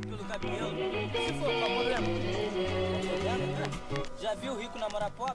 pelo cabelo.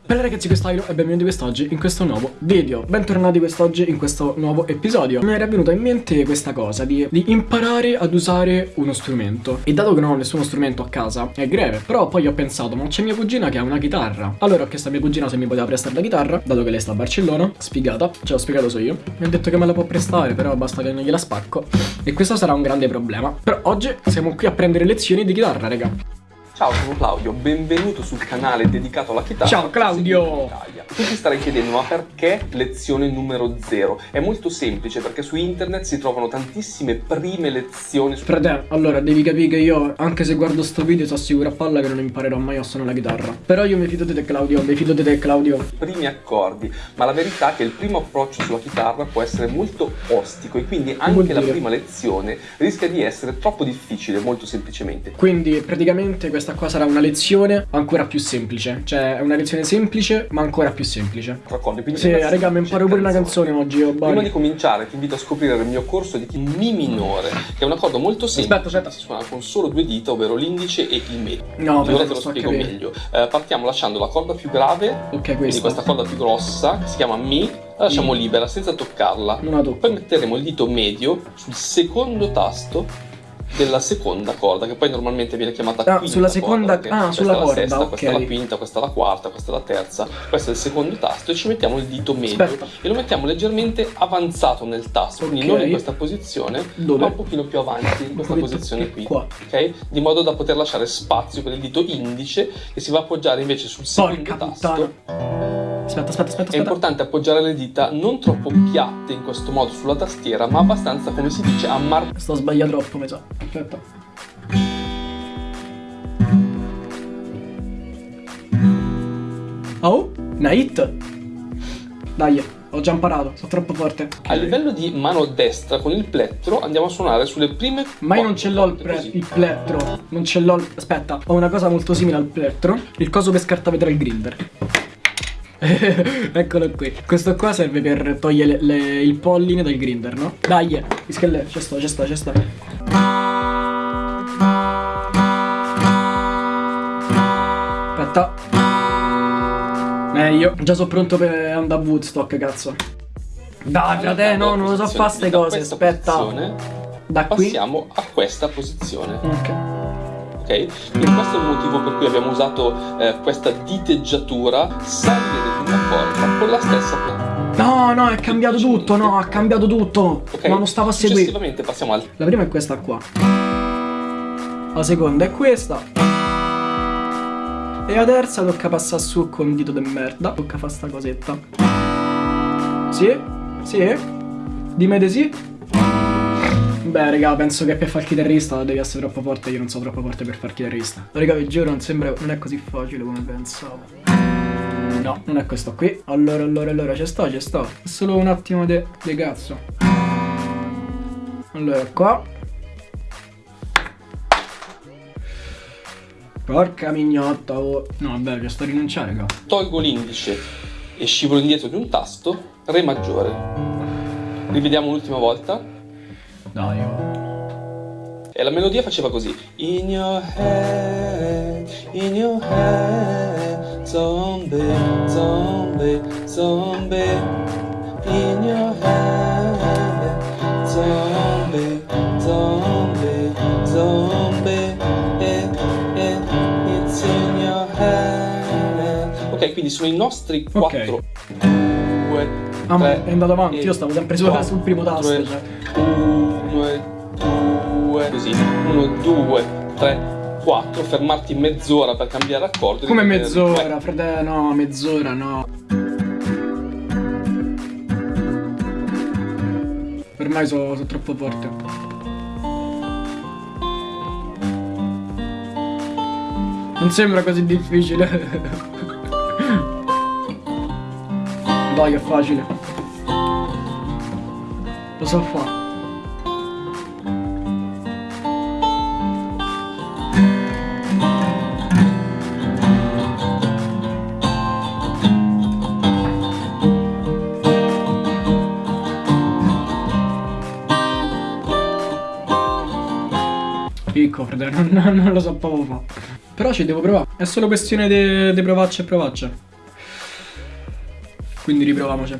Bella ragazzi questo è Ilo e benvenuti quest'oggi in questo nuovo video. Bentornati quest'oggi in questo nuovo episodio. Mi era venuta in mente questa cosa di, di imparare ad usare uno strumento. E dato che non ho nessuno strumento a casa è greve. Però poi ho pensato ma c'è mia cugina che ha una chitarra. Allora ho chiesto a mia cugina se mi poteva prestare la chitarra Dato che lei sta a Barcellona. Sfigata, ce l'ho spiegato so io. Mi ha detto che me la può prestare però basta che non gliela spacco. E questo sarà un grande problema. Però oggi siamo qui a prendere lezioni di chitarra raga Ciao, sono Claudio, benvenuto sul canale dedicato alla chitarra. Ciao, Claudio! Tu ti starai chiedendo ma perché lezione numero 0? È molto semplice perché su internet si trovano tantissime prime lezioni. Frate, allora devi capire che io, anche se guardo sto video, so sicuro a palla che non imparerò mai a suonare la chitarra. Però io mi fido di te, Claudio, mi fido di te, Claudio. Primi accordi, ma la verità è che il primo approccio sulla chitarra può essere molto ostico e quindi anche la prima lezione rischia di essere troppo difficile, molto semplicemente. Quindi praticamente questa qua sarà una lezione ancora più semplice. Cioè, è una lezione semplice, ma ancora più semplice. D'accordo, quindi Sì, raga, mi imparo pure una canzone oggi. Oh, Prima di cominciare ti invito a scoprire il mio corso di Mi minore, che è un accordo molto semplice Aspetta, aspetta. si suona con solo due dita, ovvero l'indice e il medio. No, ora te lo spiego capire. meglio. Eh, partiamo lasciando la corda più grave, Ok, quindi questa. questa corda più grossa, che si chiama Mi, la lasciamo libera senza toccarla. Non la tocco. Poi metteremo il dito medio sul secondo tasto della seconda corda, che poi normalmente viene chiamata Ah, sulla seconda- corda, ah, questa sulla è la corda, sesta, ok. questa è la quinta, questa è la quarta, questa è la terza, questo è il secondo tasto e ci mettiamo il dito medio Aspetta. e lo mettiamo leggermente avanzato nel tasto, quindi Ok. non in questa posizione, Dove? ma un pochino più avanti, in questa posizione qui, qua. ok? Di modo da poter lasciare spazio per il dito indice che si va a appoggiare invece sul secondo Porca tasto. puttana. Aspetta, aspetta, aspetta, È importante appoggiare le dita non troppo piatte in questo modo sulla tastiera, ma abbastanza, come si dice, a mar- Sto sbagliando troppo, mi sa. Aspetta. Oh, una hit. Dai, ho già imparato, sono troppo forte. A livello di mano destra con il plettro andiamo a suonare sulle prime Ma io non ce l'ho il, il plettro. Non ce l'ho. Aspetta, ho una cosa molto simile al plettro. Il coso per scartavetrare il grinder. Eccolo qui. Questo qua serve per togliere le- il polline dal grinder, no? Dai, ischelle, ci sto, ci sto, ci sto. Aspetta. Meglio. Già sono pronto per andare a Woodstock, cazzo. Dai, frate, no, non lo so fare ste Da cose. Aspetta. Da qui. Passiamo a questa posizione, Ok. Quindi questo è il motivo per cui abbiamo usato eh, questa diteggiatura salire di una corda con la stessa pianta. No, no, è cambiato tutto, no, ha cambiato tutto. Ok? Ma non stavo a seguire. Successivamente passiamo al La prima è questa qua. La seconda è questa. E la terza tocca passare su con un dito de merda. Tocca fare sta cosetta. Sì? Sì? Dimmi di sì? Beh, raga, penso che per fare il chitarrista devi essere troppo forte. Io non sono troppo forte per fare il chitarrista. Raga, vi giuro, non sembra. Non è così facile come pensavo. No, non è questo qui. Allora, allora, allora, ci sto, ci sto. È solo un attimo di cazzo. Allora, qua. Porca mignotta, oh. No, vabbè, ci sto a rinunciare, raga. tolgo l'indice e scivolo indietro di un tasto, Re maggiore. Rivediamo l'ultima volta gennaio. E la melodia faceva così. In your head, in your head, zombie, zombie, zombie. In your head, zombie, zombie, zombie. Eh, eh, it's in your head. Ok, quindi sono i nostri quattro. Due, ah, è andato avanti, io stavo sempre su, sul primo tasto. Due, cioè. 2, 2, così, 1, 2, 3, 4, fermarti mezz'ora per cambiare accordo. Come mezz'ora, frate. No, mezz'ora no. Ormai sono so troppo forte. Non sembra così difficile. Dai, è facile. cosa so fare. Picco, fratello, non, non lo so proprio fa. Però ci devo provare. È solo questione di provarci e provarci. Quindi riproviamoci.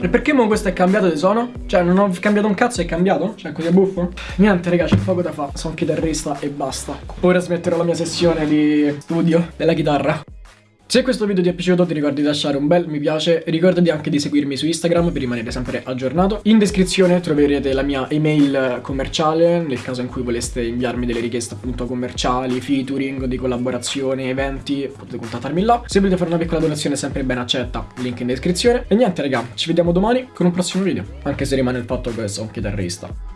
E perché mo questo è cambiato di suono? Cioè non ho cambiato un cazzo, è cambiato? Cioè così è buffo? Niente raga, c'è poco da fare, sono chitarrista e basta Ora smetterò la mia sessione di studio della chitarra se questo video ti è piaciuto ti ricordi di lasciare un bel mi piace Ricordati anche di seguirmi su Instagram per rimanere sempre aggiornato. In descrizione troverete la mia email commerciale Nel caso in cui voleste inviarmi delle richieste appunto commerciali, featuring, di collaborazione, eventi Potete contattarmi là. Se volete fare una piccola donazione sempre ben accetta, link in descrizione. E niente raga, ci vediamo domani con un prossimo video Anche se rimane il fatto che sono chitarrista